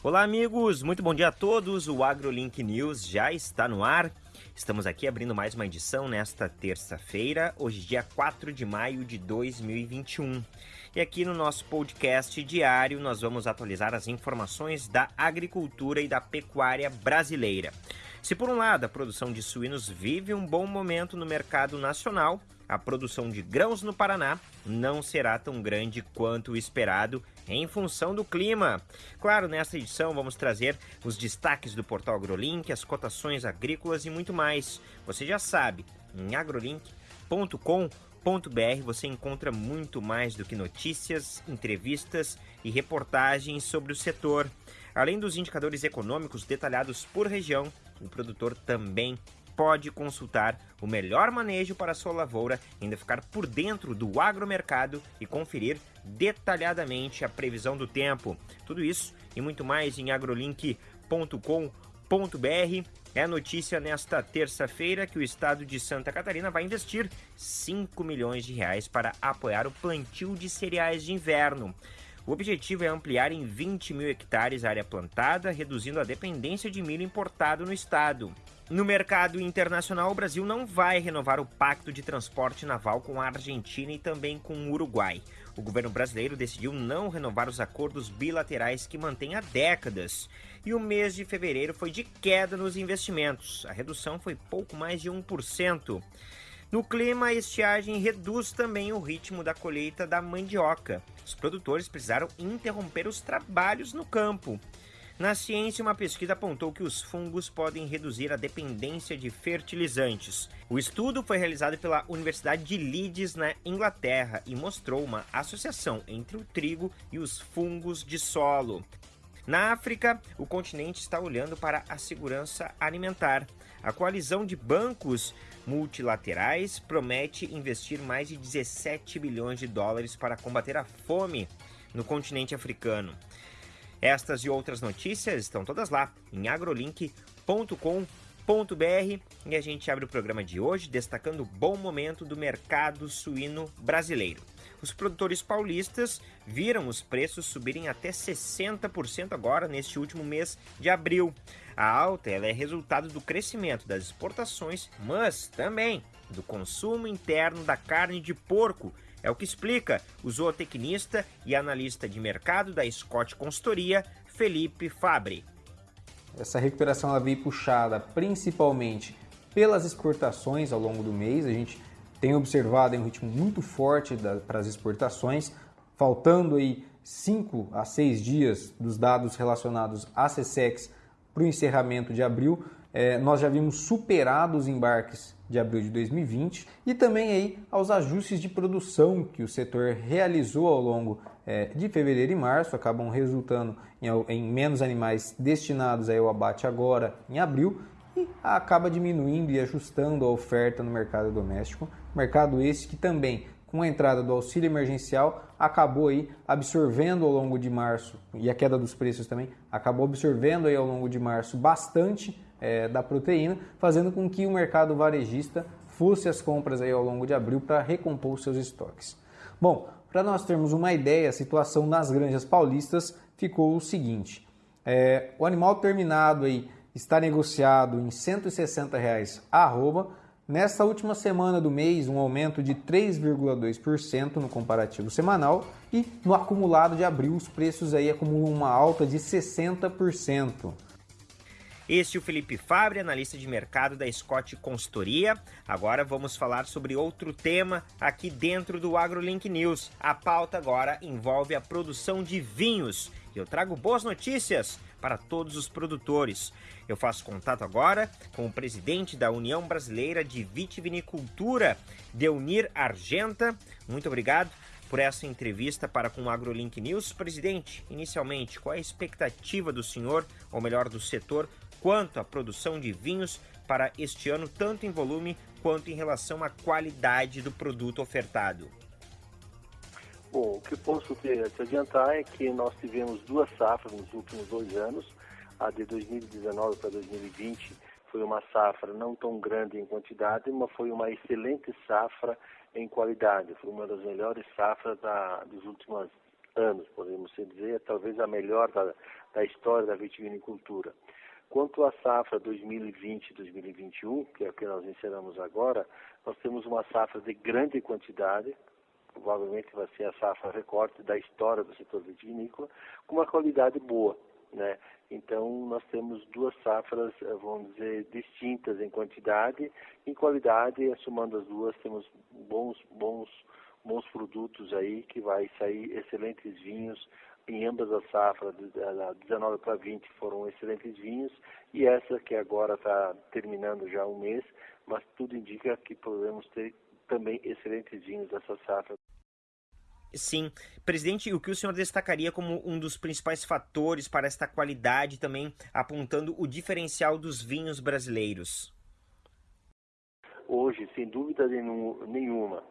Olá, amigos, muito bom dia a todos. O AgroLink News já está no ar. Estamos aqui abrindo mais uma edição nesta terça-feira, hoje, dia 4 de maio de 2021. E aqui no nosso podcast diário, nós vamos atualizar as informações da agricultura e da pecuária brasileira. Se, por um lado, a produção de suínos vive um bom momento no mercado nacional, a produção de grãos no Paraná não será tão grande quanto o esperado em função do clima. Claro, nesta edição vamos trazer os destaques do portal AgroLink, as cotações agrícolas e muito mais. Você já sabe, em agrolink.com.br você encontra muito mais do que notícias, entrevistas e reportagens sobre o setor. Além dos indicadores econômicos detalhados por região, o produtor também pode consultar o melhor manejo para sua lavoura, ainda ficar por dentro do agromercado e conferir detalhadamente a previsão do tempo. Tudo isso e muito mais em agrolink.com.br. É notícia nesta terça-feira que o estado de Santa Catarina vai investir 5 milhões de reais para apoiar o plantio de cereais de inverno. O objetivo é ampliar em 20 mil hectares a área plantada, reduzindo a dependência de milho importado no estado. No mercado internacional, o Brasil não vai renovar o pacto de transporte naval com a Argentina e também com o Uruguai. O governo brasileiro decidiu não renovar os acordos bilaterais que mantém há décadas. E o mês de fevereiro foi de queda nos investimentos. A redução foi pouco mais de 1%. No clima, a estiagem reduz também o ritmo da colheita da mandioca. Os produtores precisaram interromper os trabalhos no campo. Na ciência, uma pesquisa apontou que os fungos podem reduzir a dependência de fertilizantes. O estudo foi realizado pela Universidade de Leeds, na Inglaterra, e mostrou uma associação entre o trigo e os fungos de solo. Na África, o continente está olhando para a segurança alimentar. A coalizão de bancos multilaterais promete investir mais de 17 bilhões de dólares para combater a fome no continente africano. Estas e outras notícias estão todas lá em agrolink.com.br e a gente abre o programa de hoje destacando o bom momento do mercado suíno brasileiro. Os produtores paulistas viram os preços subirem até 60% agora neste último mês de abril. A alta é resultado do crescimento das exportações, mas também do consumo interno da carne de porco, é o que explica o zootecnista e analista de mercado da Scott Consultoria, Felipe Fabre. Essa recuperação ela veio puxada principalmente pelas exportações ao longo do mês. A gente tem observado um ritmo muito forte para as exportações, faltando aí 5 a 6 dias dos dados relacionados à CSEX para o encerramento de abril. É, nós já vimos superados os embarques de abril de 2020 e também aí aos ajustes de produção que o setor realizou ao longo é, de fevereiro e março, acabam resultando em, em menos animais destinados ao abate agora em abril e acaba diminuindo e ajustando a oferta no mercado doméstico, mercado esse que também com a entrada do auxílio emergencial acabou aí absorvendo ao longo de março e a queda dos preços também acabou absorvendo aí ao longo de março bastante é, da proteína, fazendo com que o mercado varejista fosse as compras aí ao longo de abril para recompor seus estoques. Bom, para nós termos uma ideia, a situação nas granjas paulistas ficou o seguinte: é, o animal terminado aí está negociado em 160 reais a arroba. Nesta última semana do mês, um aumento de 3,2% no comparativo semanal e no acumulado de abril os preços aí acumulam uma alta de 60%. Este é o Felipe Fabre, analista de mercado da Scott Consultoria. Agora vamos falar sobre outro tema aqui dentro do AgroLink News. A pauta agora envolve a produção de vinhos. Eu trago boas notícias para todos os produtores. Eu faço contato agora com o presidente da União Brasileira de Vitivinicultura, Deunir Argenta. Muito obrigado por essa entrevista para com o AgroLink News. Presidente, inicialmente, qual é a expectativa do senhor, ou melhor, do setor, quanto à produção de vinhos para este ano, tanto em volume quanto em relação à qualidade do produto ofertado? Bom, o que posso te, adiantar é que nós tivemos duas safras nos últimos dois anos. A de 2019 para 2020 foi uma safra não tão grande em quantidade, mas foi uma excelente safra em qualidade. Foi uma das melhores safras da, dos últimos anos, podemos dizer, talvez a melhor da, da história da vitivinicultura. Quanto à safra 2020-2021, que é o que nós encerramos agora, nós temos uma safra de grande quantidade, provavelmente vai ser a safra recorte da história do setor vitivinícola, com uma qualidade boa. Né? Então, nós temos duas safras, eh, vamos dizer, distintas em quantidade, em qualidade, somando as duas, temos bons, bons, bons produtos aí, que vai sair excelentes vinhos, em ambas as safras, da 19 para 20 foram excelentes vinhos, e essa que agora está terminando já um mês, mas tudo indica que podemos ter também excelentes vinhos dessa safra. Sim. Presidente, o que o senhor destacaria como um dos principais fatores para esta qualidade, também apontando o diferencial dos vinhos brasileiros? Hoje, sem dúvida nenhuma,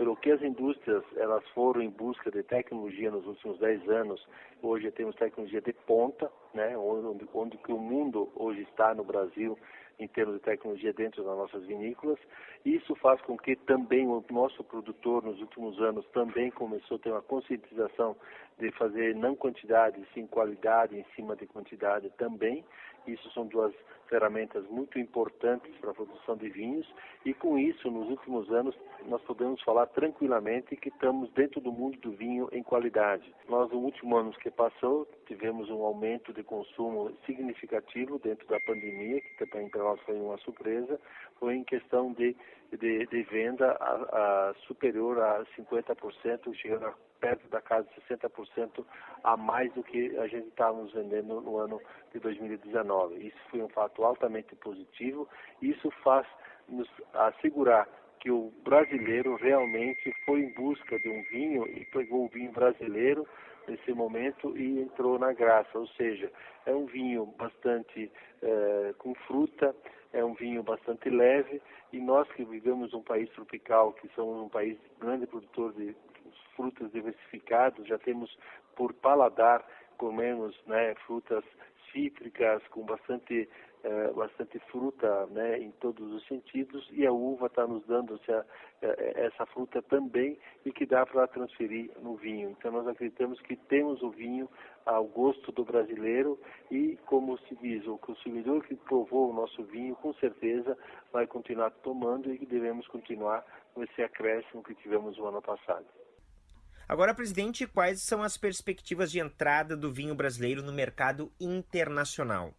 pelo que as indústrias elas foram em busca de tecnologia nos últimos 10 anos, hoje temos tecnologia de ponta, né, onde, onde que o mundo hoje está no Brasil em termos de tecnologia dentro das nossas vinícolas. Isso faz com que também o nosso produtor, nos últimos anos, também começou a ter uma conscientização de fazer não quantidade, sim qualidade em cima de quantidade também. Isso são duas ferramentas muito importantes para a produção de vinhos e com isso, nos últimos anos, nós podemos falar tranquilamente que estamos dentro do mundo do vinho em qualidade. Nós, no último ano que passou, tivemos um aumento de consumo significativo dentro da pandemia, que também para nós foi uma surpresa, foi em questão de, de, de venda a, a superior a 50%, chegando a perto da casa de 60% a mais do que a gente estávamos vendendo no ano de 2019. Isso foi um fato altamente positivo. Isso faz nos assegurar que o brasileiro realmente foi em busca de um vinho e pegou o vinho brasileiro nesse momento e entrou na graça, ou seja, é um vinho bastante é, com fruta, é um vinho bastante leve e nós que vivemos um país tropical, que somos um país grande produtor de frutas diversificadas, já temos por paladar, comemos né, frutas cítricas com bastante é, bastante fruta né, em todos os sentidos e a uva está nos dando essa, é, essa fruta também e que dá para transferir no vinho. Então nós acreditamos que temos o vinho ao gosto do brasileiro e, como se diz, o consumidor que provou o nosso vinho com certeza vai continuar tomando e devemos continuar com esse acréscimo que tivemos no ano passado. Agora, presidente, quais são as perspectivas de entrada do vinho brasileiro no mercado internacional?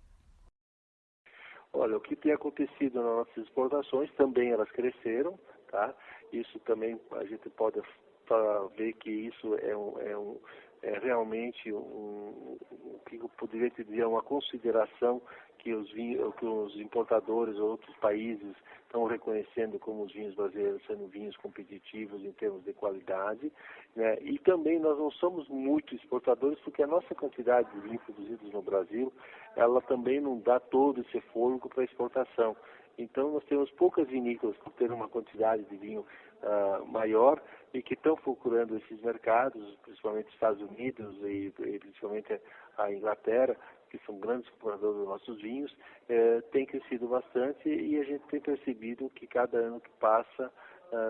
Olha, o que tem acontecido nas nossas exportações, também elas cresceram, tá? Isso também a gente pode ver que isso é, um, é, um, é realmente um, o que eu poderia dizer, uma consideração que os, vinhos, que os importadores ou outros países estão reconhecendo como os vinhos brasileiros sendo vinhos competitivos em termos de qualidade. Né? E também nós não somos muito exportadores porque a nossa quantidade de vinhos produzidos no Brasil, ela também não dá todo esse fôlego para exportação. Então nós temos poucas vinícolas que têm uma quantidade de vinho uh, maior e que estão procurando esses mercados, principalmente Estados Unidos e, e principalmente a Inglaterra, que são grandes compradores dos nossos vinhos, eh, tem crescido bastante e a gente tem percebido que cada ano que passa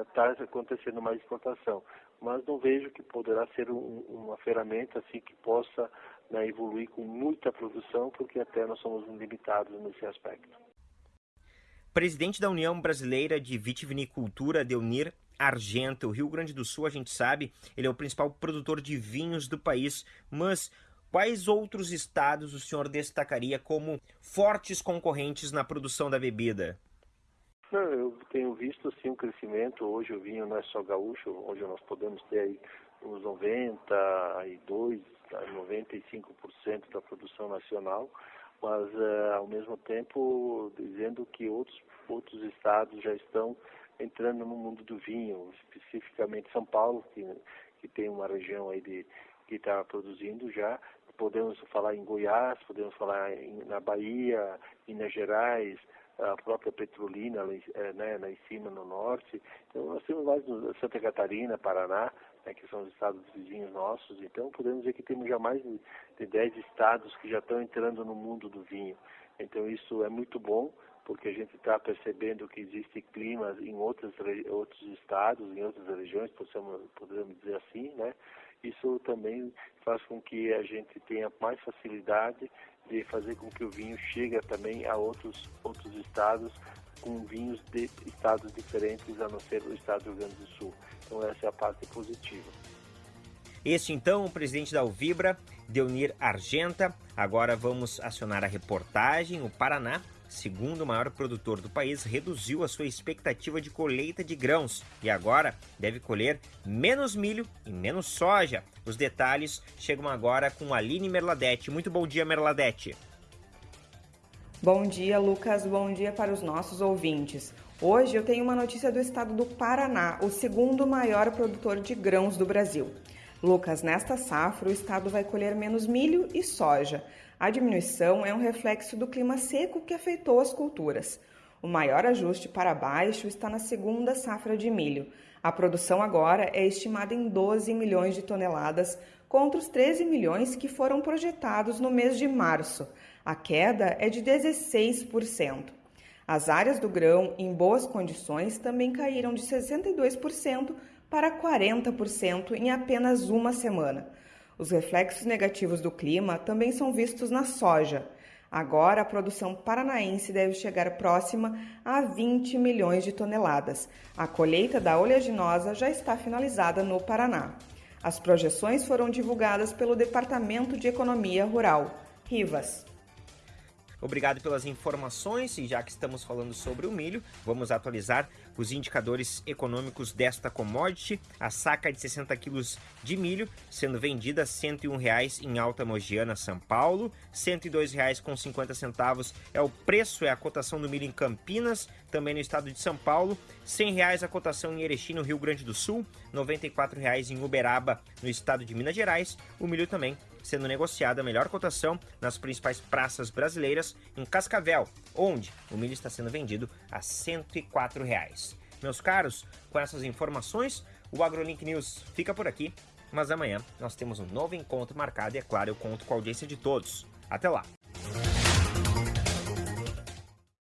está uh, acontecendo mais exportação. Mas não vejo que poderá ser um, uma ferramenta assim que possa né, evoluir com muita produção, porque até nós somos limitados nesse aspecto. Presidente da União Brasileira de Vitivinicultura, Deunir Argenta, o Rio Grande do Sul, a gente sabe, ele é o principal produtor de vinhos do país, mas Quais outros estados o senhor destacaria como fortes concorrentes na produção da bebida? Eu tenho visto sim um crescimento. Hoje o vinho não é só gaúcho, hoje nós podemos ter aí uns 92, 95% da produção nacional, mas uh, ao mesmo tempo dizendo que outros, outros estados já estão entrando no mundo do vinho, especificamente São Paulo, que, que tem uma região aí de que está produzindo já, podemos falar em Goiás, podemos falar em, na Bahia, Minas Gerais, a própria Petrolina, é, né, lá em cima no norte. Então nós temos mais Santa Catarina, Paraná, né, que são os estados vizinhos nossos. Então podemos dizer que temos já mais de, de 10 estados que já estão entrando no mundo do vinho. Então isso é muito bom, porque a gente está percebendo que existem climas em outros, outros estados, em outras regiões, podemos, podemos dizer assim, né? Isso também faz com que a gente tenha mais facilidade de fazer com que o vinho chegue também a outros, outros estados com vinhos de estados diferentes, a não ser o estado do Rio Grande do Sul. Então essa é a parte positiva. Este então, o presidente da Uvibra, Deunir Argenta. Agora vamos acionar a reportagem. O Paraná, segundo maior produtor do país, reduziu a sua expectativa de colheita de grãos e agora deve colher menos milho e menos soja. Os detalhes chegam agora com Aline Merladete. Muito bom dia, Merladete. Bom dia, Lucas. Bom dia para os nossos ouvintes. Hoje eu tenho uma notícia do estado do Paraná, o segundo maior produtor de grãos do Brasil. Lucas, nesta safra o estado vai colher menos milho e soja. A diminuição é um reflexo do clima seco que afetou as culturas. O maior ajuste para baixo está na segunda safra de milho. A produção agora é estimada em 12 milhões de toneladas, contra os 13 milhões que foram projetados no mês de março. A queda é de 16%. As áreas do grão em boas condições também caíram de 62% para 40% em apenas uma semana. Os reflexos negativos do clima também são vistos na soja. Agora, a produção paranaense deve chegar próxima a 20 milhões de toneladas. A colheita da oleaginosa já está finalizada no Paraná. As projeções foram divulgadas pelo Departamento de Economia Rural. Rivas. Obrigado pelas informações e já que estamos falando sobre o milho, vamos atualizar os indicadores econômicos desta commodity. A saca de 60 quilos de milho sendo vendida a R$ 101,00 em Alta Mogiana, São Paulo. R$ 102,50 é o preço, é a cotação do milho em Campinas, também no estado de São Paulo. R$ 100,00 a cotação em Erechim, no Rio Grande do Sul. R$ 94,00 em Uberaba, no estado de Minas Gerais. O milho também sendo negociada a melhor cotação nas principais praças brasileiras em Cascavel, onde o milho está sendo vendido a 104 reais. Meus caros, com essas informações, o AgroLink News fica por aqui, mas amanhã nós temos um novo encontro marcado e, é claro, eu conto com a audiência de todos. Até lá!